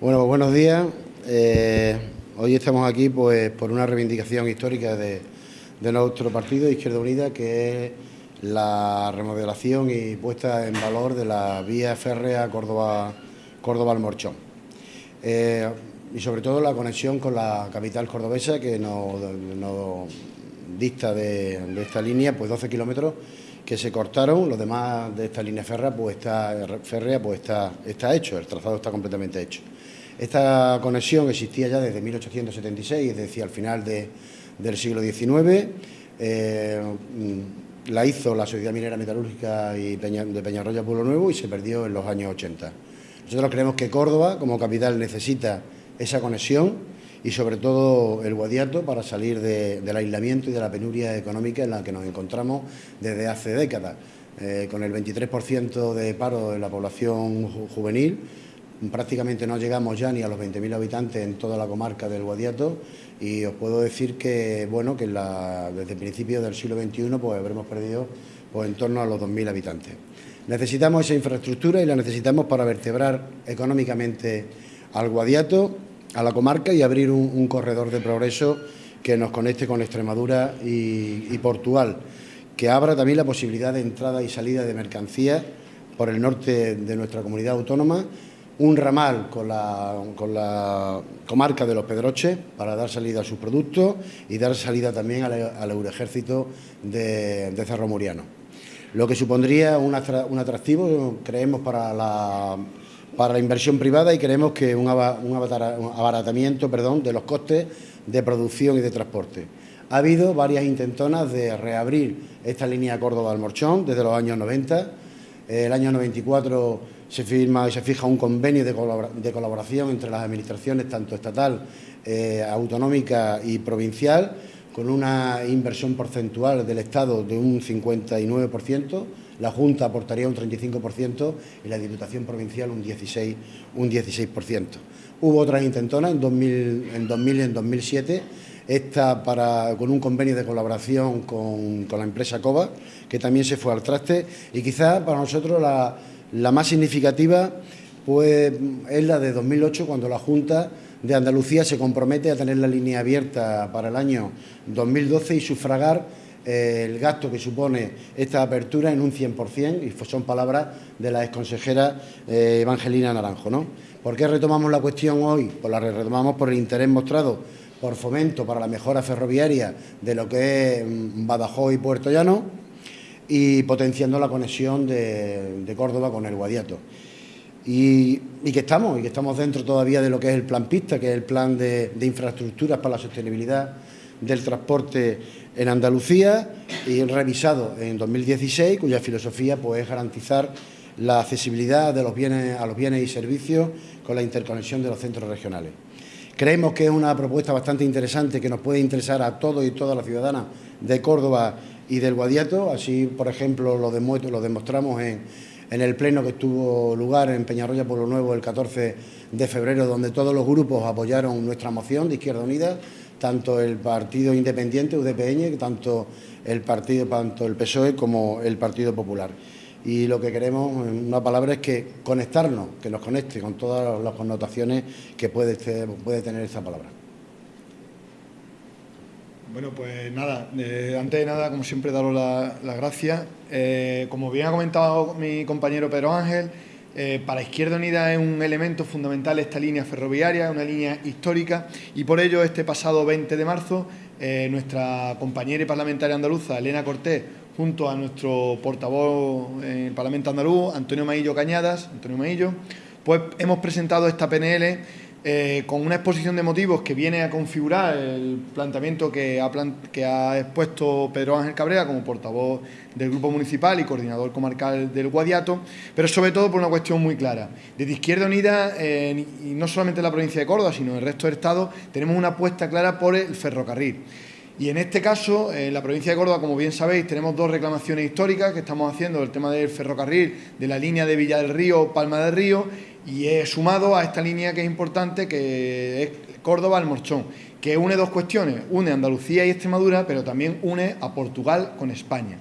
Bueno, buenos días. Eh, hoy estamos aquí pues, por una reivindicación histórica de, nuestro partido, Izquierda Unida, que es la remodelación y puesta en valor de la vía férrea Córdoba, Córdoba al Morchón. Eh, y sobre todo la conexión con la capital cordobesa, que nos, dista de, esta línea pues 12 kilómetros que se cortaron, los demás de esta línea férrea pues está, férrea pues está, está hecho, el trazado está completamente hecho. Esta conexión existía ya desde 1876, es decir, al final del siglo XIX. Eh, la hizo la Sociedad Minera Metalúrgica y de Peñarroya Pueblo Nuevo y se perdió en los años 80. Nosotros creemos que Córdoba, como capital, necesita esa conexión y sobre todo el Guadiato para salir del aislamiento y de la penuria económica en la que nos encontramos desde hace décadas. Eh, con el 23% de paro de la población juvenil, prácticamente no llegamos ya ni a los 20.000 habitantes en toda la comarca del Guadiato y os puedo decir que bueno que desde principios del siglo XXI pues habremos perdido pues, en torno a los 2.000 habitantes. Necesitamos esa infraestructura y la necesitamos para vertebrar económicamente al Guadiato, a la comarca y abrir un, corredor de progreso que nos conecte con Extremadura y, y Portugal, que abra también la posibilidad de entrada y salida de mercancías por el norte de nuestra comunidad autónoma un ramal con la, comarca de los Pedroches para dar salida a sus productos y dar salida también al, Eurejército de, Cerro Muriano. Lo que supondría un, atractivo, creemos, para la, para la inversión privada y creemos que un, abaratamiento perdón, de los costes de producción y de transporte. Ha habido varias intentonas de reabrir esta línea Córdoba-Almorchón desde los años 90. El año 94 se firma y se fija un convenio de, colaboración entre las administraciones, tanto estatal, eh, autonómica y provincial, con una inversión porcentual del Estado de un 59%, la Junta aportaría un 35% y la Diputación Provincial un 16%. Un 16%. Hubo otras intentonas en 2000, en 2000 y en 2007, esta para, con un convenio de colaboración con, con la empresa COBA, que también se fue al traste, y quizás para nosotros la la más significativa pues, es la de 2008, cuando la Junta de Andalucía se compromete a tener la línea abierta para el año 2012 y sufragar eh, el gasto que supone esta apertura en un 100%, y son palabras de la exconsejera eh, Evangelina Naranjo. ¿no? ¿Por qué retomamos la cuestión hoy? Pues la retomamos por el interés mostrado por fomento para la mejora ferroviaria de lo que es mm, Badajoz y Puerto Llano, y potenciando la conexión de, Córdoba con el Guadiato. Y, que estamos, y que estamos dentro todavía de lo que es el plan pista, que es el plan de, infraestructuras para la sostenibilidad del transporte en Andalucía y revisado en 2016, cuya filosofía pues, es garantizar la accesibilidad de los bienes, a los bienes y servicios con la interconexión de los centros regionales. Creemos que es una propuesta bastante interesante que nos puede interesar a todos y todas las ciudadanas de Córdoba y del Guadiato. Así, por ejemplo, lo, demostramos en, en, el pleno que tuvo lugar en Peñarroya Pueblo Nuevo el 14 de febrero, donde todos los grupos apoyaron nuestra moción de Izquierda Unida, tanto el Partido Independiente, UDPN, tanto el, partido, tanto el PSOE como el Partido Popular. Y lo que queremos, en una palabra, es que conectarnos, que nos conecte con todas las connotaciones que puede, tener esta palabra. Bueno, pues nada, eh, antes de nada, como siempre, daros las gracias. Eh, como bien ha comentado mi compañero Pedro Ángel, eh, para Izquierda Unida es un elemento fundamental esta línea ferroviaria, una línea histórica, y por ello este pasado 20 de marzo, nuestra compañera y parlamentaria andaluza, Elena Cortés, junto a nuestro portavoz en el Parlamento andaluz, Antonio Maillo Cañadas, Antonio Maillo, pues hemos presentado esta PNL eh, con una exposición de motivos que viene a configurar el planteamiento que ha, expuesto Pedro Ángel Cabrera como portavoz del Grupo Municipal y coordinador comarcal del Guadiato, pero sobre todo por una cuestión muy clara. Desde Izquierda Unida, y no solamente en la provincia de Córdoba, sino en el resto del Estado, tenemos una apuesta clara por el ferrocarril. Y en este caso, en la provincia de Córdoba, como bien sabéis, tenemos dos reclamaciones históricas que estamos haciendo, el tema del ferrocarril de la línea de Villa del Río, Palma del Río, y he sumado a esta línea que es importante, que es Córdoba al Morchón, que une dos cuestiones, une Andalucía y Extremadura, pero también une a Portugal con España.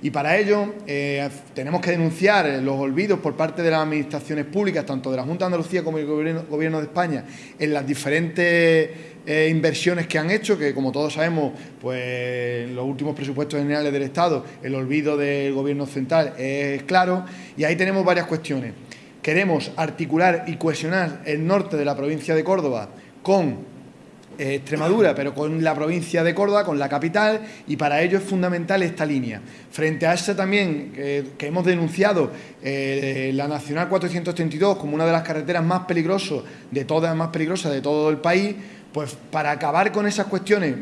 Y para ello eh, tenemos que denunciar los olvidos por parte de las administraciones públicas, tanto de la Junta de Andalucía como del Gobierno, de España, en las diferentes eh, inversiones que han hecho, que como todos sabemos, pues en los últimos presupuestos generales del Estado, el olvido del Gobierno central es claro, y ahí tenemos varias cuestiones. Queremos articular y cohesionar el norte de la provincia de Córdoba con eh, Extremadura, pero con la provincia de Córdoba, con la capital, y para ello es fundamental esta línea. Frente a esa también, que hemos denunciado eh, la Nacional 432 como una de las carreteras más peligrosas, de todas más peligrosas de todo el país, pues para acabar con esas cuestiones,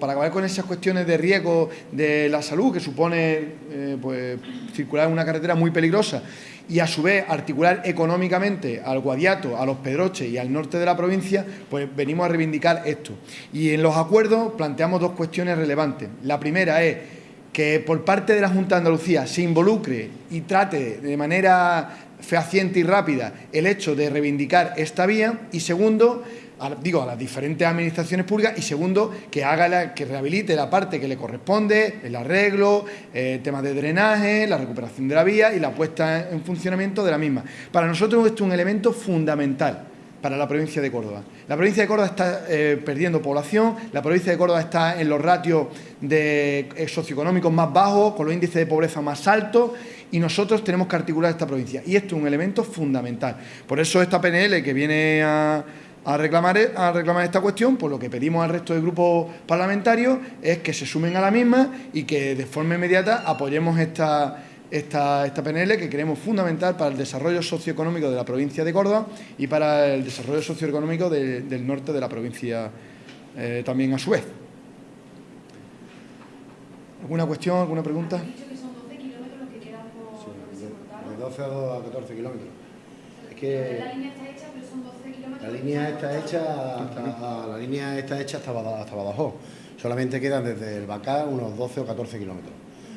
para acabar con esas cuestiones de riesgo de la salud que supone eh, pues, circular en una carretera muy peligrosa y a su vez articular económicamente al Guadiato, a los Pedroches y al norte de la provincia, pues venimos a reivindicar esto. Y en los acuerdos planteamos dos cuestiones relevantes. La primera es que por parte de la Junta de Andalucía se involucre y trate de manera fehaciente y rápida el hecho de reivindicar esta vía y segundo, digo, a las diferentes administraciones públicas y segundo, que haga la, que rehabilite la parte que le corresponde, el arreglo, el tema de drenaje, la recuperación de la vía y la puesta en funcionamiento de la misma. Para nosotros esto es un elemento fundamental para la provincia de Córdoba. La provincia de Córdoba está eh, perdiendo población, la provincia de Córdoba está en los ratios eh, socioeconómicos más bajos, con los índices de pobreza más altos y nosotros tenemos que articular esta provincia. Y esto es un elemento fundamental. Por eso esta PNL que viene a a reclamar, a reclamar esta cuestión, pues lo que pedimos al resto de grupos parlamentarios es que se sumen a la misma y que de forma inmediata apoyemos esta, esta, esta PNL que creemos fundamental para el desarrollo socioeconómico de la provincia de Córdoba y para el desarrollo socioeconómico del norte de la provincia eh, también a su vez. ¿Alguna cuestión, alguna pregunta? dicho que son 12 kilómetros los que quedan por, de 12 a 14 kilómetros. Es que... La línea está hecha, pero son 12 kilómetros. La línea está hecha hasta, la línea está hecha hasta, Badajoz. Solamente quedan desde el Bacá unos 12 o 14 kilómetros.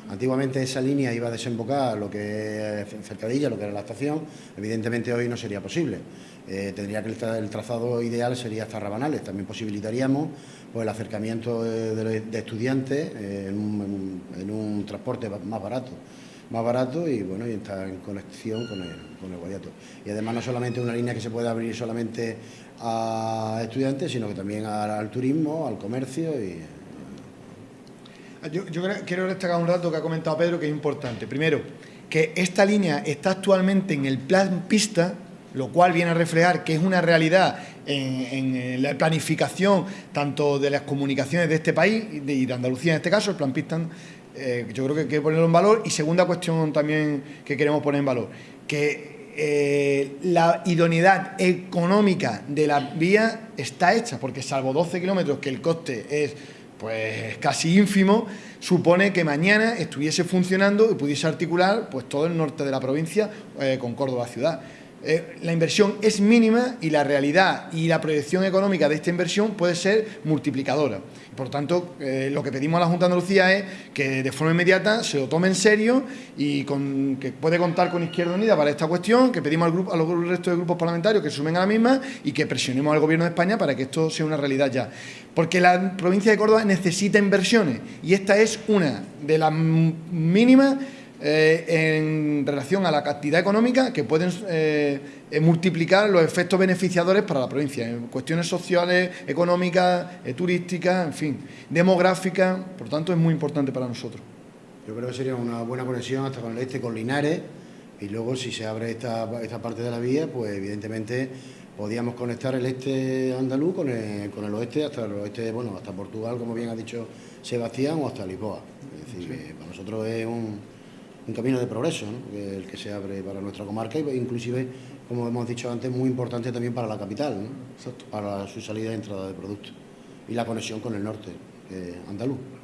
Antiguamente esa línea iba a desembocar lo que Cercadilla, lo que era la estación. Evidentemente hoy no sería posible. Eh, tendría que el, trazado ideal sería hasta Rabanales. También posibilitaríamos pues, el acercamiento de, estudiantes en, un, en un transporte más barato más barato y bueno y en conexión con el, con el Guadiato. Y además no solamente una línea que se puede abrir solamente a estudiantes, sino que también al, turismo, al comercio y... Yo, quiero destacar un dato que ha comentado Pedro que es importante. Primero, que esta línea está actualmente en el plan pista, lo cual viene a reflejar que es una realidad en, la planificación tanto de las comunicaciones de este país y de, de Andalucía en este caso, el plan pista eh, yo creo que hay que ponerlo en valor. Y segunda cuestión también que queremos poner en valor, que eh, la idoneidad económica de la vía está hecha, porque salvo 12 kilómetros, que el coste es pues casi ínfimo, supone que mañana estuviese funcionando y pudiese articular pues todo el norte de la provincia eh, con Córdoba ciudad. Eh, la inversión es mínima y la realidad y la proyección económica de esta inversión puede ser multiplicadora. Por tanto, eh, lo que pedimos a la Junta de Andalucía es que de forma inmediata se lo tome en serio y con, que puede contar con Izquierda Unida para esta cuestión, que pedimos al grupo, a los restos de grupos parlamentarios que sumen a la misma y que presionemos al Gobierno de España para que esto sea una realidad ya. Porque la provincia de Córdoba necesita inversiones y esta es una de las mínimas eh, en relación a la cantidad económica que pueden eh, eh, multiplicar los efectos beneficiadores para la provincia, en cuestiones sociales, económicas, turísticas, en fin, demográficas, por tanto es muy importante para nosotros. Yo creo que sería una buena conexión hasta con el este, con Linares, y luego si se abre esta, esta parte de la vía, pues evidentemente podíamos conectar el este andaluz con el, con el oeste, hasta el oeste, bueno, hasta Portugal, como bien ha dicho Sebastián, o hasta Lisboa. Es decir, para nosotros es un un camino de progreso, el que se abre para nuestra comarca e inclusive, como hemos dicho antes, muy importante también para la capital, para su salida y entrada de productos y la conexión con el norte andaluz.